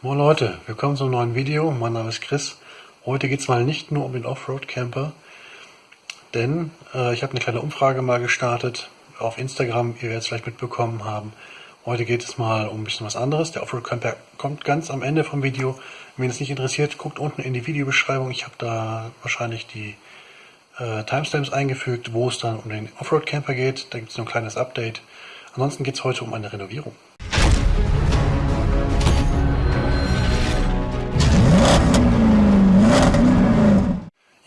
Moin Leute, willkommen zum neuen Video. Mein Name ist Chris. Heute geht es mal nicht nur um den Offroad-Camper, denn äh, ich habe eine kleine Umfrage mal gestartet auf Instagram, ihr werdet es vielleicht mitbekommen haben. Heute geht es mal um ein bisschen was anderes. Der Offroad-Camper kommt ganz am Ende vom Video. Wenn es nicht interessiert, guckt unten in die Videobeschreibung. Ich habe da wahrscheinlich die äh, Timestamps eingefügt, wo es dann um den Offroad-Camper geht. Da gibt es noch ein kleines Update. Ansonsten geht es heute um eine Renovierung.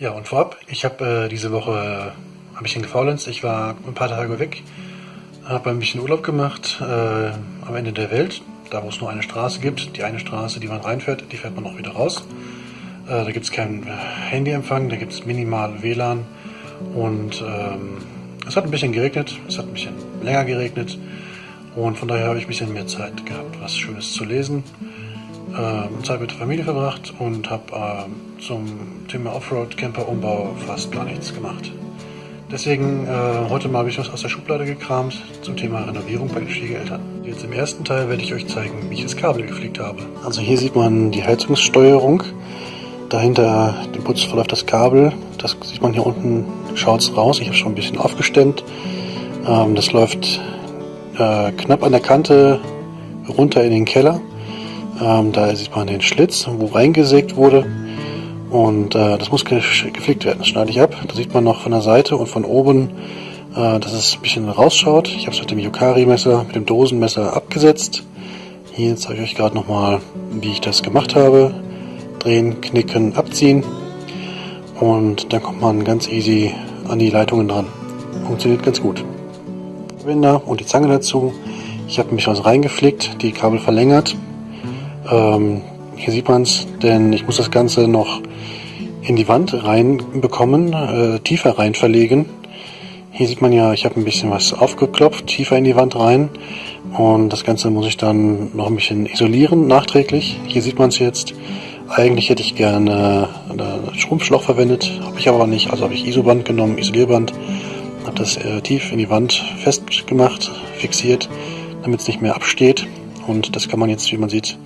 Ja, und vorab, ich habe äh, diese Woche äh, ein bisschen gefaulenzt. Ich war ein paar Tage weg, habe ein bisschen Urlaub gemacht äh, am Ende der Welt, da wo es nur eine Straße gibt. Die eine Straße, die man reinfährt, die fährt man auch wieder raus. Äh, da gibt es keinen Handyempfang, da gibt es minimal WLAN und ähm, es hat ein bisschen geregnet, es hat ein bisschen länger geregnet und von daher habe ich ein bisschen mehr Zeit gehabt, was Schönes zu lesen äh, Zeit mit der Familie verbracht und habe äh, zum Thema Offroad-Camper-Umbau fast gar nichts gemacht. Deswegen äh, heute mal habe ich was aus der Schublade gekramt zum Thema Renovierung bei den Schwiegereltern. Jetzt im ersten Teil werde ich euch zeigen, wie ich das Kabel gepflegt habe. Also hier sieht man die Heizungssteuerung. Dahinter dem Putz verläuft das Kabel. Das sieht man hier unten, schaut es raus. Ich habe schon ein bisschen aufgestemmt. Ähm, das läuft äh, knapp an der Kante runter in den Keller. Ähm, da sieht man den Schlitz, wo reingesägt wurde. Und äh, das muss geflickt werden. Das schneide ich ab. Da sieht man noch von der Seite und von oben, äh, dass es ein bisschen rausschaut. Ich habe es mit dem Yukari-Messer, mit dem Dosenmesser abgesetzt. Hier zeige ich euch gerade nochmal, wie ich das gemacht habe. Drehen, knicken, abziehen. Und dann kommt man ganz easy an die Leitungen dran. Funktioniert ganz gut. Wender und die Zange dazu. Ich habe bisschen was reingeflickt, die Kabel verlängert, ähm, hier sieht man es, denn ich muss das Ganze noch in die Wand reinbekommen, äh, tiefer rein verlegen. Hier sieht man ja, ich habe ein bisschen was aufgeklopft, tiefer in die Wand rein. Und das Ganze muss ich dann noch ein bisschen isolieren, nachträglich. Hier sieht man es jetzt. Eigentlich hätte ich gerne ein Schrumpfschlauch verwendet, habe ich aber nicht. Also habe ich Isoband genommen, Isolierband, habe das äh, tief in die Wand festgemacht, fixiert, damit es nicht mehr absteht. Und das kann man jetzt, wie man sieht,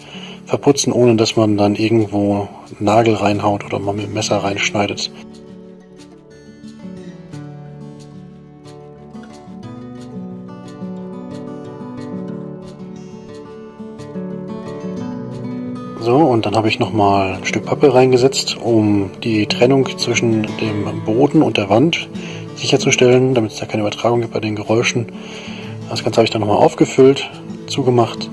verputzen, ohne dass man dann irgendwo Nagel reinhaut oder mal mit dem Messer reinschneidet. So, und dann habe ich nochmal ein Stück Pappe reingesetzt, um die Trennung zwischen dem Boden und der Wand sicherzustellen, damit es da keine Übertragung gibt bei den Geräuschen. Das Ganze habe ich dann nochmal aufgefüllt, zugemacht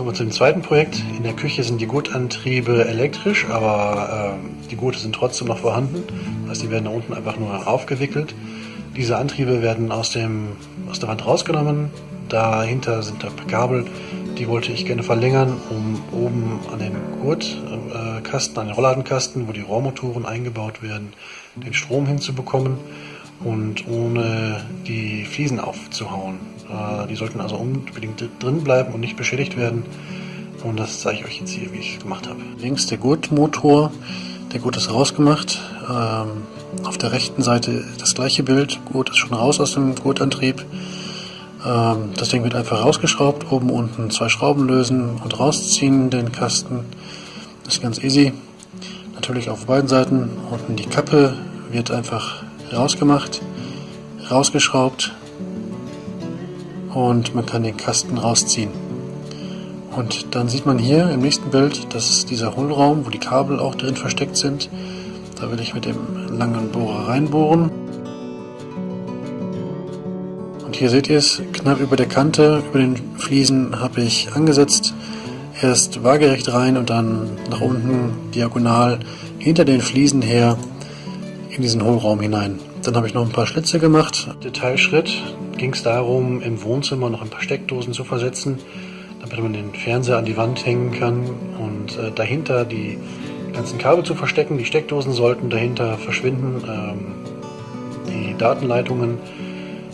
Kommen wir zu dem zweiten Projekt. In der Küche sind die Gutantriebe elektrisch, aber äh, die Gurte sind trotzdem noch vorhanden. Das heißt, die werden da unten einfach nur aufgewickelt. Diese Antriebe werden aus, dem, aus der Wand rausgenommen. Dahinter sind da Kabel, die wollte ich gerne verlängern, um oben an den Gurtkasten, an den Rollladenkasten, wo die Rohrmotoren eingebaut werden, den Strom hinzubekommen und ohne die Fliesen aufzuhauen. Äh, die sollten also unbedingt drin bleiben und nicht beschädigt werden. Und das zeige ich euch jetzt hier, wie ich es gemacht habe. Links der Gurtmotor, der Gurt ist rausgemacht. Ähm, auf der rechten Seite das gleiche Bild. Gurt ist schon raus aus dem Gurtantrieb. Ähm, das Ding wird einfach rausgeschraubt, oben unten zwei Schrauben lösen und rausziehen den Kasten. Das ist ganz easy. Natürlich auf beiden Seiten. Unten die Kappe wird einfach rausgemacht, rausgeschraubt und man kann den Kasten rausziehen. Und dann sieht man hier im nächsten Bild, das ist dieser Hohlraum, wo die Kabel auch drin versteckt sind. Da will ich mit dem langen Bohrer reinbohren. Und hier seht ihr es, knapp über der Kante, über den Fliesen habe ich angesetzt. Erst waagerecht rein und dann nach unten diagonal hinter den Fliesen her in diesen Hohlraum hinein. Dann habe ich noch ein paar Schlitze gemacht. Detailschritt ging es darum, im Wohnzimmer noch ein paar Steckdosen zu versetzen, damit man den Fernseher an die Wand hängen kann und äh, dahinter die ganzen Kabel zu verstecken. Die Steckdosen sollten dahinter verschwinden, ähm, die Datenleitungen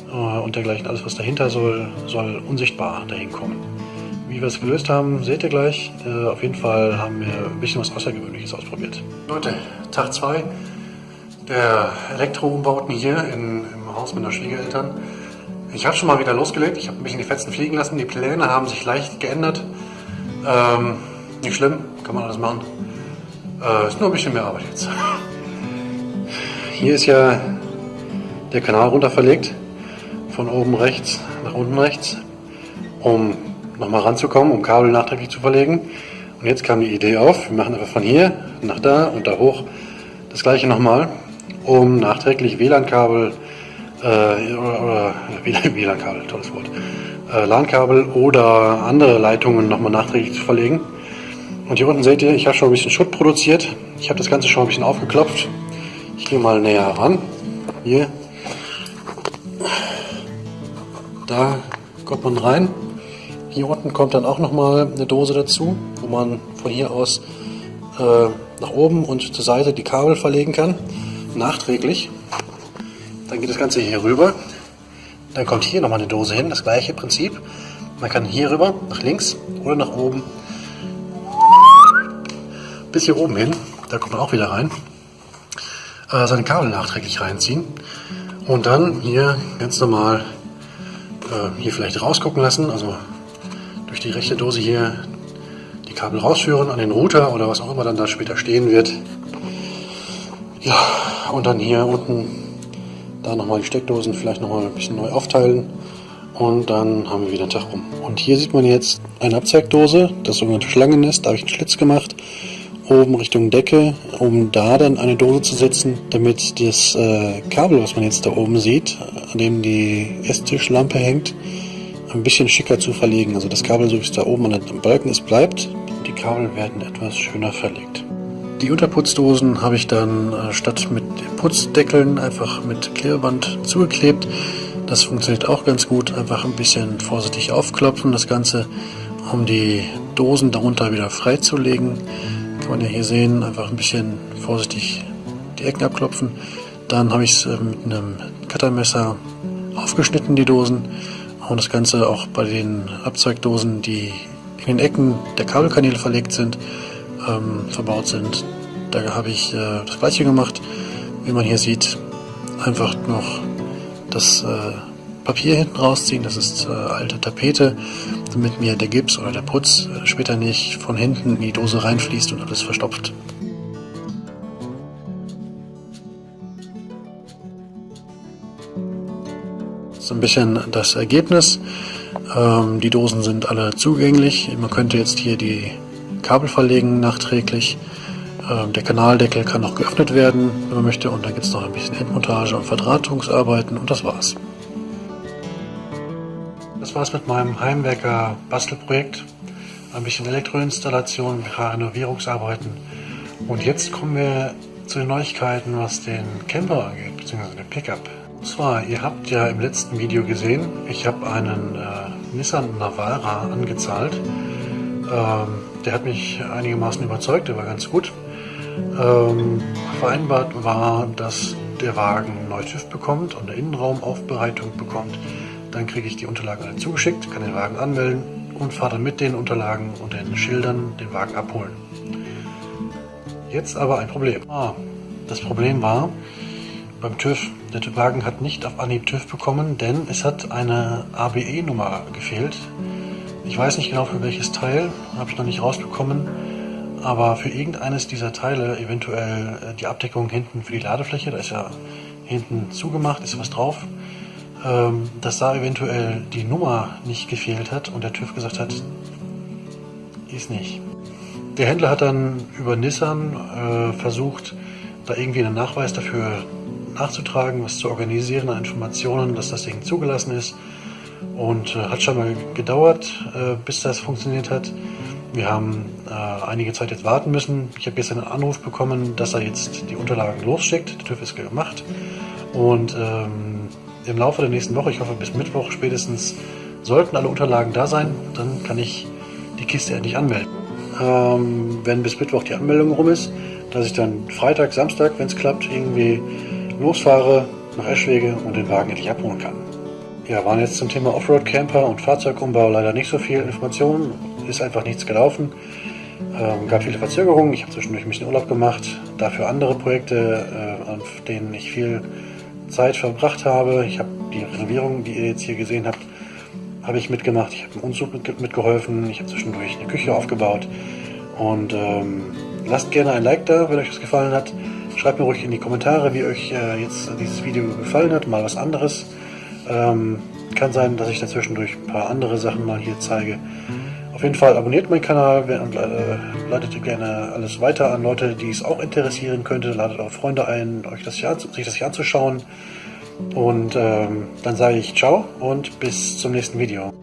äh, und dergleichen, alles was dahinter soll, soll unsichtbar dahin kommen. Wie wir es gelöst haben, seht ihr gleich. Äh, auf jeden Fall haben wir ein bisschen was Außergewöhnliches ausprobiert. Leute, Tag 2 der Elektroumbauten hier in, im Haus meiner Schwiegereltern. Ich habe schon mal wieder losgelegt. Ich habe ein bisschen die Fetzen fliegen lassen. Die Pläne haben sich leicht geändert. Ähm, nicht schlimm, kann man alles machen. Äh, ist nur ein bisschen mehr Arbeit jetzt. Hier ist ja der Kanal runter verlegt. Von oben rechts nach unten rechts. Um nochmal ranzukommen, um Kabel nachträglich zu verlegen. Und jetzt kam die Idee auf, wir machen einfach von hier nach da und da hoch das gleiche nochmal, um nachträglich WLAN-Kabel äh, oder, WLAN-Kabel, tolles Wort, äh, LAN-Kabel oder andere Leitungen nochmal nachträglich zu verlegen. Und hier unten seht ihr, ich habe schon ein bisschen Schutt produziert. Ich habe das Ganze schon ein bisschen aufgeklopft. Ich gehe mal näher ran. Hier. Da kommt man rein. Hier unten kommt dann auch nochmal eine Dose dazu, wo man von hier aus äh, nach oben und zur Seite die Kabel verlegen kann. Nachträglich. Dann geht das Ganze hier rüber. Dann kommt hier nochmal eine Dose hin, das gleiche Prinzip. Man kann hier rüber, nach links oder nach oben bis hier oben hin, da kommt man auch wieder rein, äh, seine Kabel nachträglich reinziehen und dann hier ganz normal äh, hier vielleicht rausgucken lassen, also durch die rechte Dose hier die Kabel rausführen an den Router oder was auch immer dann da später stehen wird. Ja, und dann hier unten da nochmal die Steckdosen vielleicht nochmal ein bisschen neu aufteilen und dann haben wir wieder einen Tag rum. Und hier sieht man jetzt eine Abzeigdose, das sogenannte Schlangennest, da habe ich einen Schlitz gemacht oben Richtung Decke, um da dann eine Dose zu setzen, damit das äh, Kabel, was man jetzt da oben sieht, an dem die Esstischlampe hängt, ein bisschen schicker zu verlegen. Also das Kabel, so wie es da oben an dem Balken ist, bleibt. Die Kabel werden etwas schöner verlegt. Die Unterputzdosen habe ich dann äh, statt mit Putzdeckeln einfach mit Klebeband zugeklebt. Das funktioniert auch ganz gut. Einfach ein bisschen vorsichtig aufklopfen, das Ganze, um die Dosen darunter wieder freizulegen. Kann man ja hier sehen, einfach ein bisschen vorsichtig die Ecken abklopfen. Dann habe ich es äh, mit einem Cuttermesser aufgeschnitten, die Dosen. Und das Ganze auch bei den Abzeugdosen, die in den Ecken der Kabelkanäle verlegt sind, ähm, verbaut sind. Da habe ich äh, das gleiche gemacht. Wie man hier sieht, einfach noch das äh, Papier hinten rausziehen, das ist äh, alte Tapete, damit mir der Gips oder der Putz äh, später nicht von hinten in die Dose reinfließt und alles verstopft. So ein bisschen das Ergebnis. Ähm, die Dosen sind alle zugänglich. Man könnte jetzt hier die Kabel verlegen nachträglich. Ähm, der Kanaldeckel kann noch geöffnet werden, wenn man möchte. Und dann gibt es noch ein bisschen Endmontage und Verdrahtungsarbeiten und das war's. Das war's mit meinem Heimwerker Bastelprojekt. Ein bisschen Elektroinstallation, ein paar Renovierungsarbeiten. Und jetzt kommen wir zu den Neuigkeiten, was den Camper angeht, beziehungsweise den Pickup. Und zwar, ihr habt ja im letzten Video gesehen, ich habe einen äh, Nissan Navara angezahlt. Ähm, der hat mich einigermaßen überzeugt, der war ganz gut. Ähm, vereinbart war, dass der Wagen neu TÜV bekommt und eine Innenraumaufbereitung bekommt. Dann kriege ich die Unterlagen alle zugeschickt, kann den Wagen anmelden und fahre dann mit den Unterlagen und den Schildern den Wagen abholen. Jetzt aber ein Problem. Ah, das Problem war beim TÜV, der Wagen hat nicht auf Anhieb TÜV bekommen, denn es hat eine ABE-Nummer gefehlt. Ich weiß nicht genau für welches Teil, habe ich noch nicht rausbekommen, aber für irgendeines dieser Teile, eventuell äh, die Abdeckung hinten für die Ladefläche, da ist ja hinten zugemacht, ist was drauf, ähm, dass da eventuell die Nummer nicht gefehlt hat und der TÜV gesagt hat, ist nicht. Der Händler hat dann über Nissan äh, versucht, da irgendwie einen Nachweis dafür nachzutragen, was zu organisieren an Informationen, dass das Ding zugelassen ist. Und äh, hat schon mal gedauert, äh, bis das funktioniert hat. Wir haben äh, einige Zeit jetzt warten müssen. Ich habe gestern einen Anruf bekommen, dass er jetzt die Unterlagen losschickt. Der TÜV ist gemacht. Und ähm, im Laufe der nächsten Woche, ich hoffe bis Mittwoch spätestens, sollten alle Unterlagen da sein. Dann kann ich die Kiste endlich anmelden. Ähm, wenn bis Mittwoch die Anmeldung rum ist, dass ich dann Freitag, Samstag, wenn es klappt, irgendwie losfahre nach Eschwege und den Wagen endlich abholen kann. Ja, waren jetzt zum Thema Offroad-Camper und Fahrzeugumbau leider nicht so viel Informationen. Ist einfach nichts gelaufen. Ähm, gab viele Verzögerungen. Ich habe zwischendurch ein bisschen Urlaub gemacht. Dafür andere Projekte, äh, an denen ich viel Zeit verbracht habe. Ich habe die Renovierung, die ihr jetzt hier gesehen habt, habe ich mitgemacht, ich habe einen Umzug mit, mitgeholfen, ich habe zwischendurch eine Küche aufgebaut und ähm, lasst gerne ein Like da, wenn euch das gefallen hat. Schreibt mir ruhig in die Kommentare, wie euch äh, jetzt dieses Video gefallen hat, mal was anderes. Ähm, kann sein, dass ich dazwischendurch ein paar andere Sachen mal hier zeige. Auf jeden Fall abonniert meinen Kanal und äh, leitet gerne alles weiter an Leute, die es auch interessieren könnte. Ladet auch Freunde ein, euch das hier, sich das hier anzuschauen. Und ähm, dann sage ich ciao und bis zum nächsten Video.